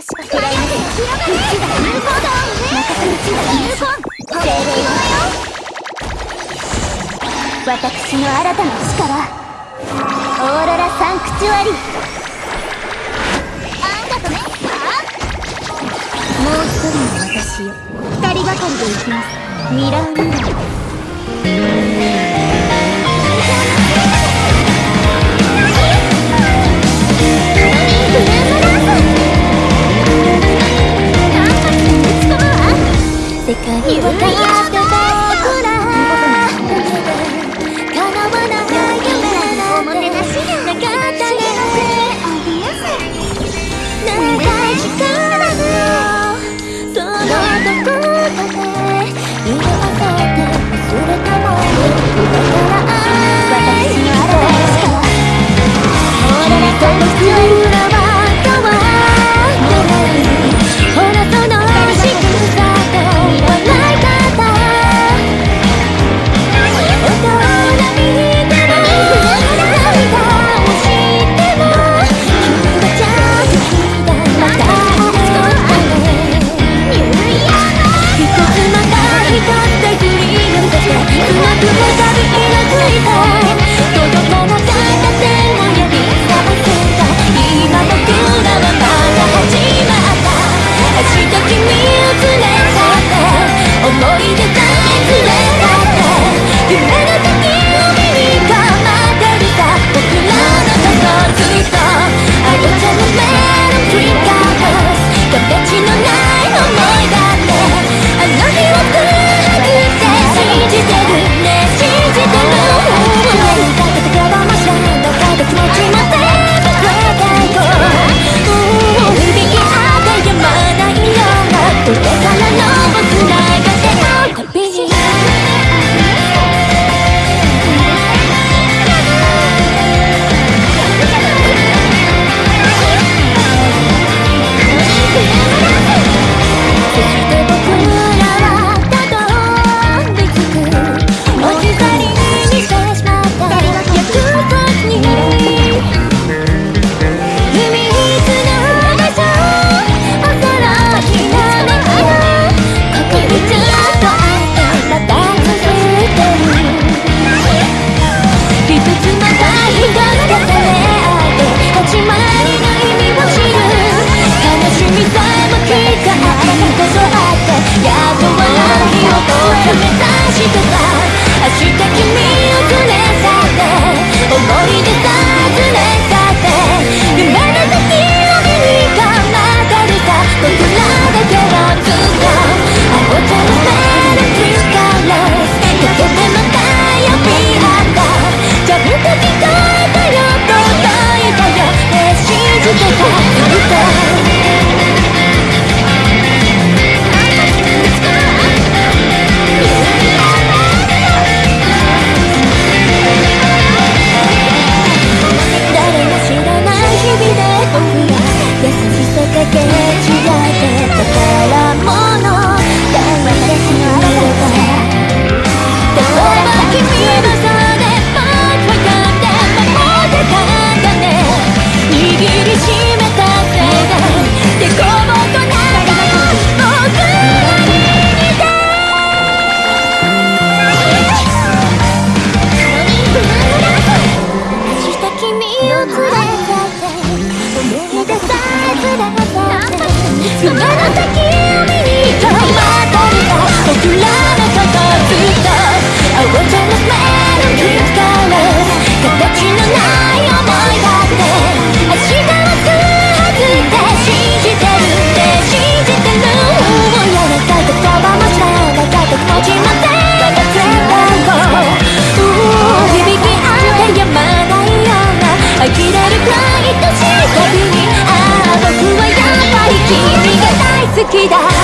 ましょうクライマックスが有効だ任せうちが有効精霊よ私の新たな力オーロラサンクチュアリあんたとねもう一人の私よ二人がかりで行きます。ミラーミラー可以，我等。きだ